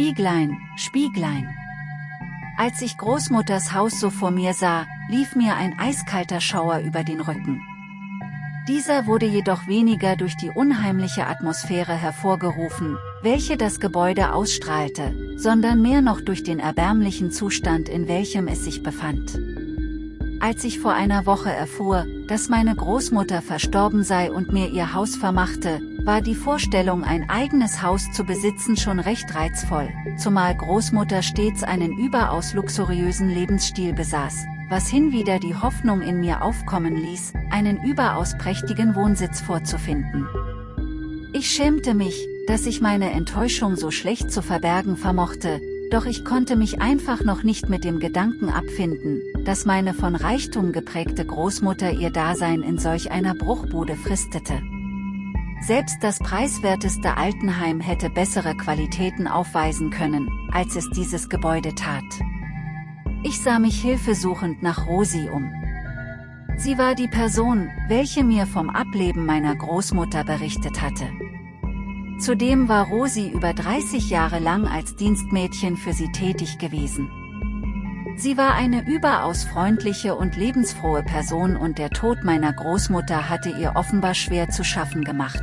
Spieglein, Spieglein. Als ich Großmutters Haus so vor mir sah, lief mir ein eiskalter Schauer über den Rücken. Dieser wurde jedoch weniger durch die unheimliche Atmosphäre hervorgerufen, welche das Gebäude ausstrahlte, sondern mehr noch durch den erbärmlichen Zustand in welchem es sich befand. Als ich vor einer Woche erfuhr, dass meine Großmutter verstorben sei und mir ihr Haus vermachte, war die Vorstellung ein eigenes Haus zu besitzen schon recht reizvoll, zumal Großmutter stets einen überaus luxuriösen Lebensstil besaß, was hinwieder die Hoffnung in mir aufkommen ließ, einen überaus prächtigen Wohnsitz vorzufinden. Ich schämte mich, dass ich meine Enttäuschung so schlecht zu verbergen vermochte, doch ich konnte mich einfach noch nicht mit dem Gedanken abfinden, dass meine von Reichtum geprägte Großmutter ihr Dasein in solch einer Bruchbude fristete. Selbst das preiswerteste Altenheim hätte bessere Qualitäten aufweisen können, als es dieses Gebäude tat. Ich sah mich hilfesuchend nach Rosi um. Sie war die Person, welche mir vom Ableben meiner Großmutter berichtet hatte. Zudem war Rosi über 30 Jahre lang als Dienstmädchen für sie tätig gewesen. Sie war eine überaus freundliche und lebensfrohe Person und der Tod meiner Großmutter hatte ihr offenbar schwer zu schaffen gemacht.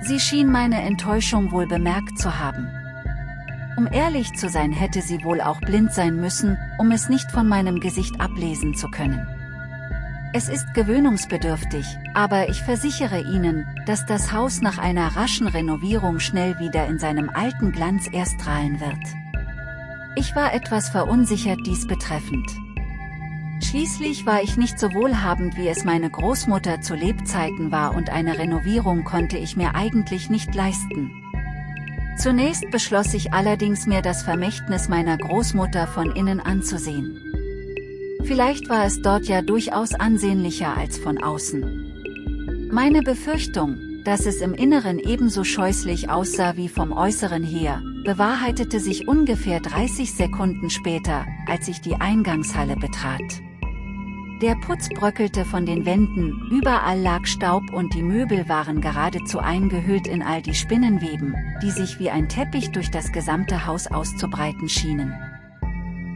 Sie schien meine Enttäuschung wohl bemerkt zu haben. Um ehrlich zu sein hätte sie wohl auch blind sein müssen, um es nicht von meinem Gesicht ablesen zu können. Es ist gewöhnungsbedürftig, aber ich versichere Ihnen, dass das Haus nach einer raschen Renovierung schnell wieder in seinem alten Glanz erstrahlen wird. Ich war etwas verunsichert dies betreffend. Schließlich war ich nicht so wohlhabend wie es meine Großmutter zu Lebzeiten war und eine Renovierung konnte ich mir eigentlich nicht leisten. Zunächst beschloss ich allerdings mir das Vermächtnis meiner Großmutter von innen anzusehen. Vielleicht war es dort ja durchaus ansehnlicher als von außen. Meine Befürchtung, dass es im Inneren ebenso scheußlich aussah wie vom Äußeren her, bewahrheitete sich ungefähr 30 Sekunden später, als ich die Eingangshalle betrat. Der Putz bröckelte von den Wänden, überall lag Staub und die Möbel waren geradezu eingehüllt in all die Spinnenweben, die sich wie ein Teppich durch das gesamte Haus auszubreiten schienen.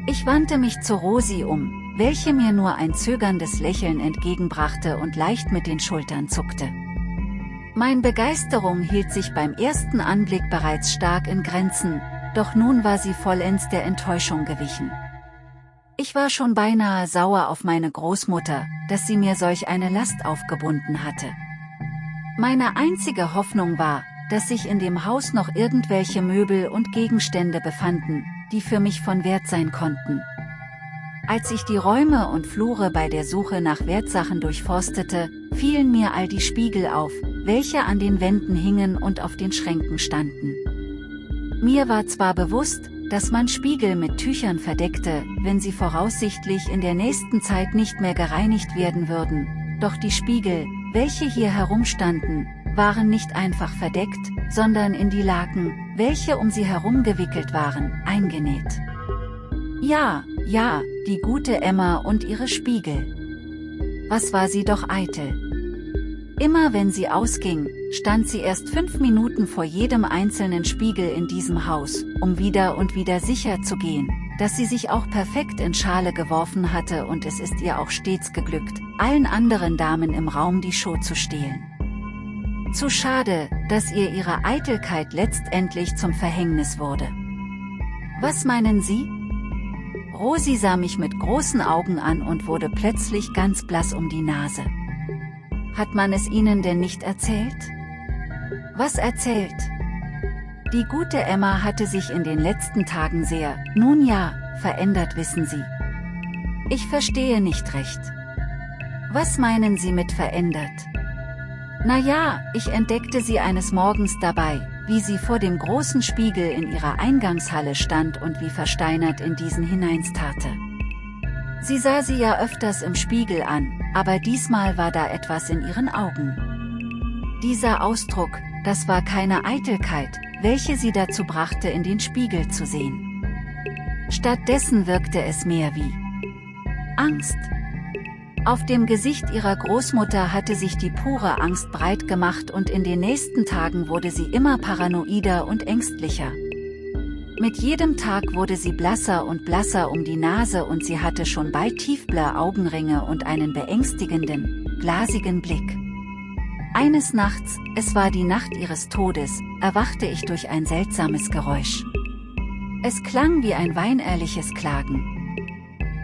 Ich wandte mich zu Rosi um, welche mir nur ein zögerndes Lächeln entgegenbrachte und leicht mit den Schultern zuckte. Mein Begeisterung hielt sich beim ersten Anblick bereits stark in Grenzen, doch nun war sie vollends der Enttäuschung gewichen. Ich war schon beinahe sauer auf meine Großmutter, dass sie mir solch eine Last aufgebunden hatte. Meine einzige Hoffnung war, dass sich in dem Haus noch irgendwelche Möbel und Gegenstände befanden, die für mich von Wert sein konnten. Als ich die Räume und Flure bei der Suche nach Wertsachen durchforstete, fielen mir all die Spiegel auf, welche an den Wänden hingen und auf den Schränken standen. Mir war zwar bewusst, dass man Spiegel mit Tüchern verdeckte, wenn sie voraussichtlich in der nächsten Zeit nicht mehr gereinigt werden würden, doch die Spiegel, welche hier herumstanden, waren nicht einfach verdeckt, sondern in die Laken, welche um sie herum gewickelt waren, eingenäht. Ja, ja, die gute Emma und ihre Spiegel. Was war sie doch eitel. Immer wenn sie ausging, stand sie erst fünf Minuten vor jedem einzelnen Spiegel in diesem Haus, um wieder und wieder sicher zu gehen, dass sie sich auch perfekt in Schale geworfen hatte und es ist ihr auch stets geglückt, allen anderen Damen im Raum die Show zu stehlen. Zu schade, dass ihr ihre Eitelkeit letztendlich zum Verhängnis wurde. Was meinen Sie? Rosi sah mich mit großen Augen an und wurde plötzlich ganz blass um die Nase. Hat man es Ihnen denn nicht erzählt? Was erzählt? Die gute Emma hatte sich in den letzten Tagen sehr, nun ja, verändert wissen Sie. Ich verstehe nicht recht. Was meinen Sie mit verändert? Na ja, ich entdeckte sie eines Morgens dabei, wie sie vor dem großen Spiegel in ihrer Eingangshalle stand und wie versteinert in diesen hineinstarrte. Sie sah sie ja öfters im Spiegel an, aber diesmal war da etwas in ihren Augen. Dieser Ausdruck, das war keine Eitelkeit, welche sie dazu brachte in den Spiegel zu sehen. Stattdessen wirkte es mehr wie Angst. Auf dem Gesicht ihrer Großmutter hatte sich die pure Angst breit gemacht und in den nächsten Tagen wurde sie immer paranoider und ängstlicher. Mit jedem Tag wurde sie blasser und blasser um die Nase und sie hatte schon bald tiefblaue Augenringe und einen beängstigenden, glasigen Blick. Eines Nachts, es war die Nacht ihres Todes, erwachte ich durch ein seltsames Geräusch. Es klang wie ein weinehrliches Klagen.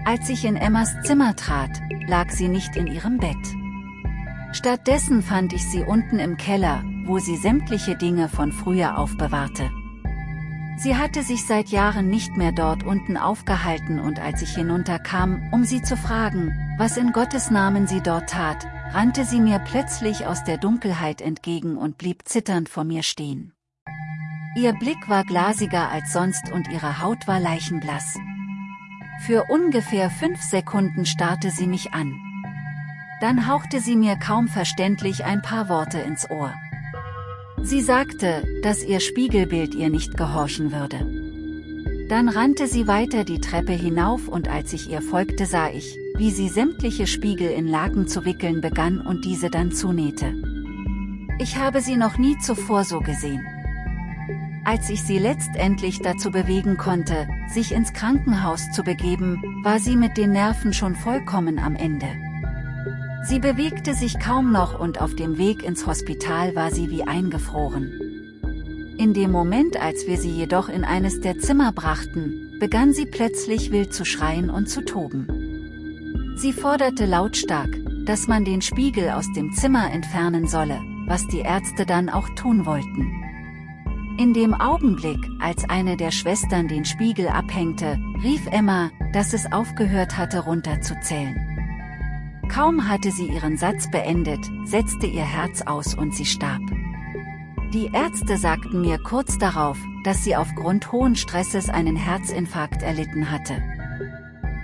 Als ich in Emmas Zimmer trat, lag sie nicht in ihrem Bett. Stattdessen fand ich sie unten im Keller, wo sie sämtliche Dinge von früher aufbewahrte. Sie hatte sich seit Jahren nicht mehr dort unten aufgehalten und als ich hinunterkam, um sie zu fragen, was in Gottes Namen sie dort tat, rannte sie mir plötzlich aus der Dunkelheit entgegen und blieb zitternd vor mir stehen. Ihr Blick war glasiger als sonst und ihre Haut war leichenblass. Für ungefähr fünf Sekunden starrte sie mich an. Dann hauchte sie mir kaum verständlich ein paar Worte ins Ohr. Sie sagte, dass ihr Spiegelbild ihr nicht gehorchen würde. Dann rannte sie weiter die Treppe hinauf und als ich ihr folgte sah ich, wie sie sämtliche Spiegel in Laken zu wickeln begann und diese dann zunähte. Ich habe sie noch nie zuvor so gesehen. Als ich sie letztendlich dazu bewegen konnte, sich ins Krankenhaus zu begeben, war sie mit den Nerven schon vollkommen am Ende. Sie bewegte sich kaum noch und auf dem Weg ins Hospital war sie wie eingefroren. In dem Moment als wir sie jedoch in eines der Zimmer brachten, begann sie plötzlich wild zu schreien und zu toben. Sie forderte lautstark, dass man den Spiegel aus dem Zimmer entfernen solle, was die Ärzte dann auch tun wollten. In dem Augenblick, als eine der Schwestern den Spiegel abhängte, rief Emma, dass es aufgehört hatte runterzuzählen. Kaum hatte sie ihren Satz beendet, setzte ihr Herz aus und sie starb. Die Ärzte sagten mir kurz darauf, dass sie aufgrund hohen Stresses einen Herzinfarkt erlitten hatte.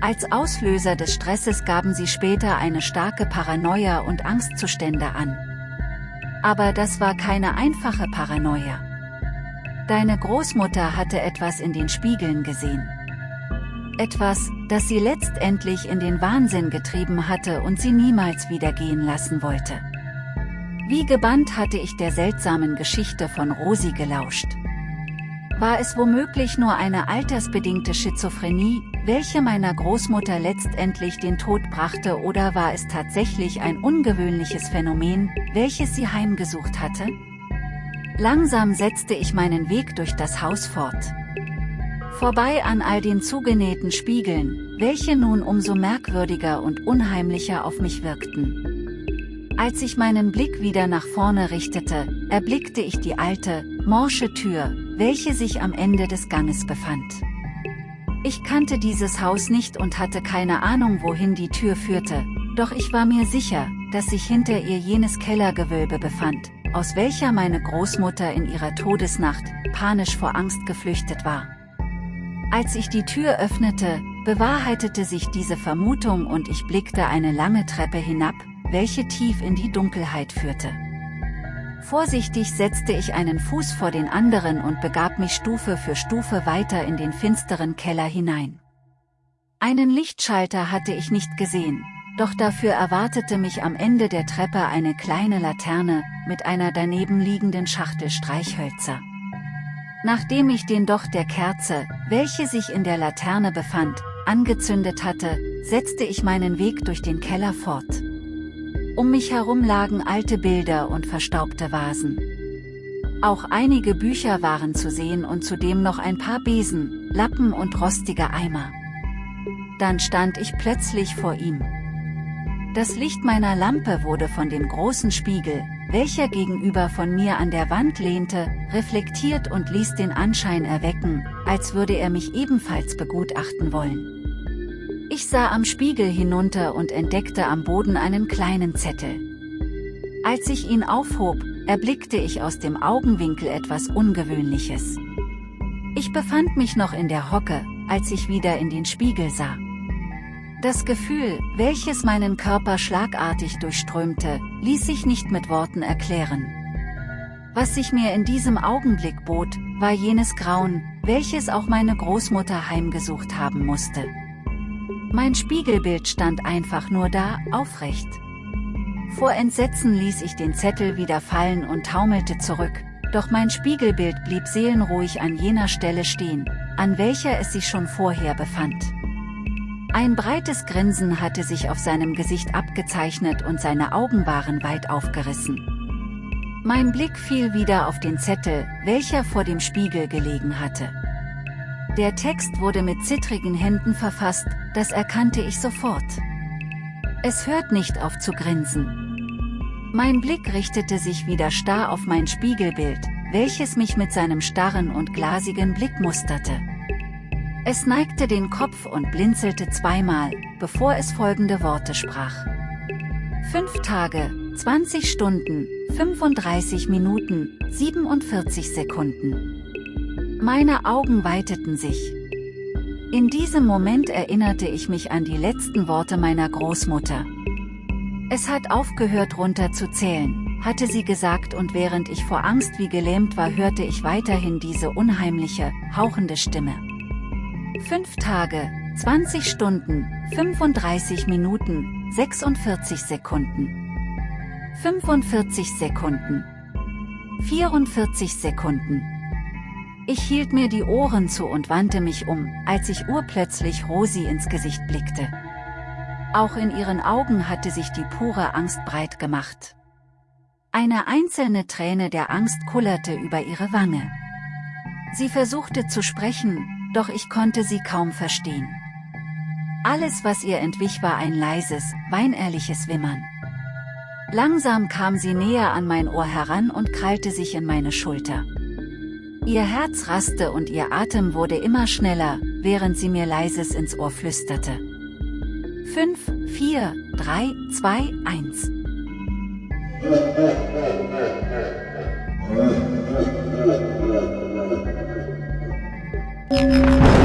Als Auslöser des Stresses gaben sie später eine starke Paranoia und Angstzustände an. Aber das war keine einfache Paranoia. Deine Großmutter hatte etwas in den Spiegeln gesehen. Etwas, das sie letztendlich in den Wahnsinn getrieben hatte und sie niemals wieder gehen lassen wollte. Wie gebannt hatte ich der seltsamen Geschichte von Rosi gelauscht. War es womöglich nur eine altersbedingte Schizophrenie, welche meiner Großmutter letztendlich den Tod brachte oder war es tatsächlich ein ungewöhnliches Phänomen, welches sie heimgesucht hatte? Langsam setzte ich meinen Weg durch das Haus fort. Vorbei an all den zugenähten Spiegeln, welche nun umso merkwürdiger und unheimlicher auf mich wirkten. Als ich meinen Blick wieder nach vorne richtete, erblickte ich die alte, morsche Tür, welche sich am Ende des Ganges befand. Ich kannte dieses Haus nicht und hatte keine Ahnung wohin die Tür führte, doch ich war mir sicher, dass sich hinter ihr jenes Kellergewölbe befand, aus welcher meine Großmutter in ihrer Todesnacht, panisch vor Angst geflüchtet war. Als ich die Tür öffnete, bewahrheitete sich diese Vermutung und ich blickte eine lange Treppe hinab, welche tief in die Dunkelheit führte. Vorsichtig setzte ich einen Fuß vor den anderen und begab mich Stufe für Stufe weiter in den finsteren Keller hinein. Einen Lichtschalter hatte ich nicht gesehen, doch dafür erwartete mich am Ende der Treppe eine kleine Laterne, mit einer daneben liegenden Schachtel Streichhölzer. Nachdem ich den Docht der Kerze, welche sich in der Laterne befand, angezündet hatte, setzte ich meinen Weg durch den Keller fort. Um mich herum lagen alte Bilder und verstaubte Vasen. Auch einige Bücher waren zu sehen und zudem noch ein paar Besen, Lappen und rostige Eimer. Dann stand ich plötzlich vor ihm. Das Licht meiner Lampe wurde von dem großen Spiegel, welcher gegenüber von mir an der Wand lehnte, reflektiert und ließ den Anschein erwecken, als würde er mich ebenfalls begutachten wollen. Ich sah am Spiegel hinunter und entdeckte am Boden einen kleinen Zettel. Als ich ihn aufhob, erblickte ich aus dem Augenwinkel etwas Ungewöhnliches. Ich befand mich noch in der Hocke, als ich wieder in den Spiegel sah. Das Gefühl, welches meinen Körper schlagartig durchströmte, ließ sich nicht mit Worten erklären. Was sich mir in diesem Augenblick bot, war jenes Grauen, welches auch meine Großmutter heimgesucht haben musste. Mein Spiegelbild stand einfach nur da, aufrecht. Vor Entsetzen ließ ich den Zettel wieder fallen und taumelte zurück, Doch mein Spiegelbild blieb seelenruhig an jener Stelle stehen, an welcher es sich schon vorher befand. Ein breites Grinsen hatte sich auf seinem Gesicht abgezeichnet und seine Augen waren weit aufgerissen. Mein Blick fiel wieder auf den Zettel, welcher vor dem Spiegel gelegen hatte. Der Text wurde mit zittrigen Händen verfasst, das erkannte ich sofort. Es hört nicht auf zu grinsen. Mein Blick richtete sich wieder starr auf mein Spiegelbild, welches mich mit seinem starren und glasigen Blick musterte. Es neigte den Kopf und blinzelte zweimal, bevor es folgende Worte sprach. Fünf Tage, 20 Stunden, 35 Minuten, 47 Sekunden. Meine Augen weiteten sich. In diesem Moment erinnerte ich mich an die letzten Worte meiner Großmutter, es hat aufgehört runter zu zählen, hatte sie gesagt und während ich vor Angst wie gelähmt war hörte ich weiterhin diese unheimliche, hauchende Stimme. Fünf Tage, 20 Stunden, 35 Minuten, 46 Sekunden. 45 Sekunden. 44 Sekunden. Ich hielt mir die Ohren zu und wandte mich um, als ich urplötzlich Rosi ins Gesicht blickte. Auch in ihren Augen hatte sich die pure Angst breit gemacht. Eine einzelne Träne der Angst kullerte über ihre Wange. Sie versuchte zu sprechen, doch ich konnte sie kaum verstehen. Alles was ihr entwich war ein leises, weinehrliches Wimmern. Langsam kam sie näher an mein Ohr heran und krallte sich in meine Schulter. Ihr Herz raste und ihr Atem wurde immer schneller, während sie mir leises ins Ohr flüsterte. 5, 4, 3, 2, 1. Música